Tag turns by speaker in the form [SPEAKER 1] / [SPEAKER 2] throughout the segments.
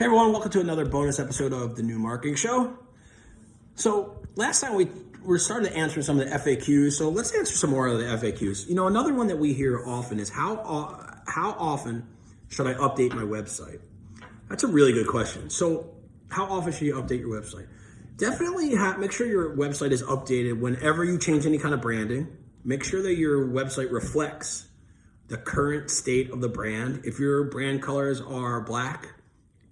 [SPEAKER 1] Hey everyone, welcome to another bonus episode of the New Marketing Show. So last time we were starting to answer some of the FAQs, so let's answer some more of the FAQs. You know, another one that we hear often is how uh, how often should I update my website? That's a really good question. So how often should you update your website? Definitely have, make sure your website is updated whenever you change any kind of branding. Make sure that your website reflects the current state of the brand. If your brand colors are black,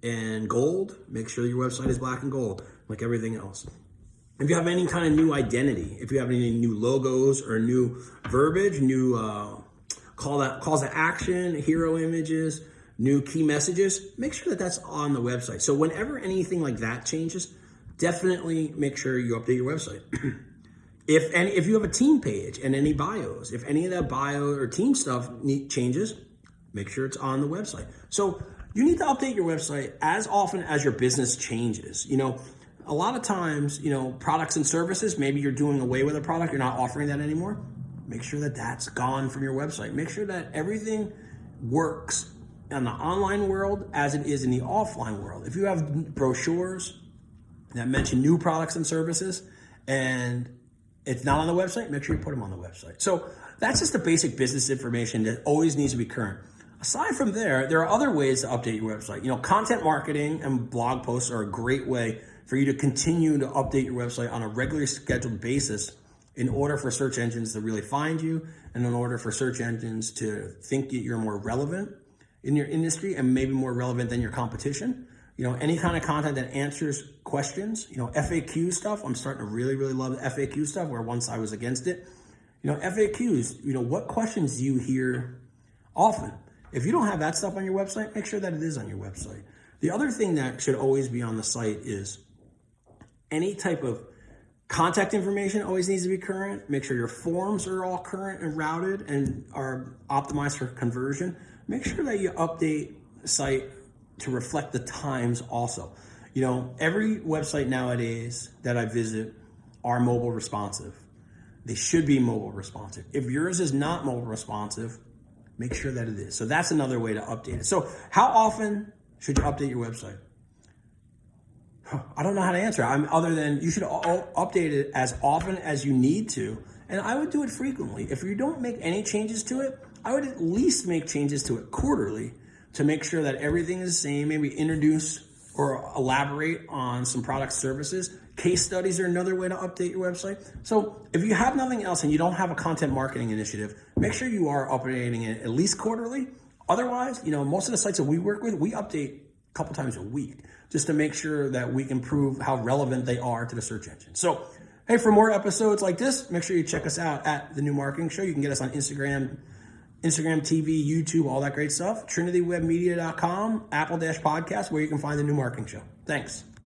[SPEAKER 1] and gold, make sure your website is black and gold, like everything else. If you have any kind of new identity, if you have any new logos or new verbiage, new uh, call that calls to action, hero images, new key messages, make sure that that's on the website. So whenever anything like that changes, definitely make sure you update your website. if any, if you have a team page and any bios, if any of that bio or team stuff changes, make sure it's on the website. So you need to update your website as often as your business changes. You know, a lot of times, you know, products and services, maybe you're doing away with a product, you're not offering that anymore. Make sure that that's gone from your website. Make sure that everything works in the online world as it is in the offline world. If you have brochures that mention new products and services and it's not on the website, make sure you put them on the website. So that's just the basic business information that always needs to be current. Aside from there, there are other ways to update your website. You know, content marketing and blog posts are a great way for you to continue to update your website on a regularly scheduled basis in order for search engines to really find you and in order for search engines to think that you're more relevant in your industry and maybe more relevant than your competition. You know, any kind of content that answers questions, you know, FAQ stuff. I'm starting to really, really love the FAQ stuff where once I was against it. You know, FAQs, you know, what questions do you hear often? If you don't have that stuff on your website, make sure that it is on your website. The other thing that should always be on the site is any type of contact information always needs to be current. Make sure your forms are all current and routed and are optimized for conversion. Make sure that you update site to reflect the times also. You know, every website nowadays that I visit are mobile responsive. They should be mobile responsive. If yours is not mobile responsive, make sure that it is. So that's another way to update it. So how often should you update your website? I don't know how to answer. I'm other than you should update it as often as you need to. And I would do it frequently. If you don't make any changes to it, I would at least make changes to it quarterly to make sure that everything is the same. Maybe introduce or elaborate on some product services. Case studies are another way to update your website. So if you have nothing else and you don't have a content marketing initiative, make sure you are updating it at least quarterly. Otherwise, you know, most of the sites that we work with, we update a couple times a week just to make sure that we can prove how relevant they are to the search engine. So, hey, for more episodes like this, make sure you check us out at The New Marketing Show. You can get us on Instagram, Instagram TV, YouTube, all that great stuff. TrinityWebMedia.com, Apple Dash Podcast, where you can find The New Marketing Show. Thanks.